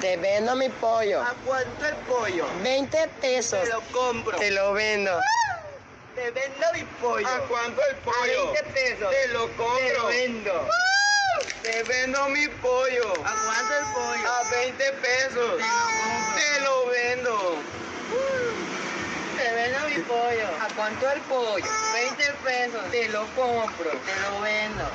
Te vendo mi pollo. ¿A cuánto el pollo? 20 pesos. Te lo compro. Te lo vendo. Te vendo mi pollo. ¿A cuánto el A pollo? 20 pesos. Te lo compro. Te lo vendo. Te vendo mi pollo. ¿A cuánto el pollo? A 20 pesos. Te lo vendo. Te vendo mi pollo. ¿A cuánto el pollo? 20 pesos. Te lo compro. Te lo vendo.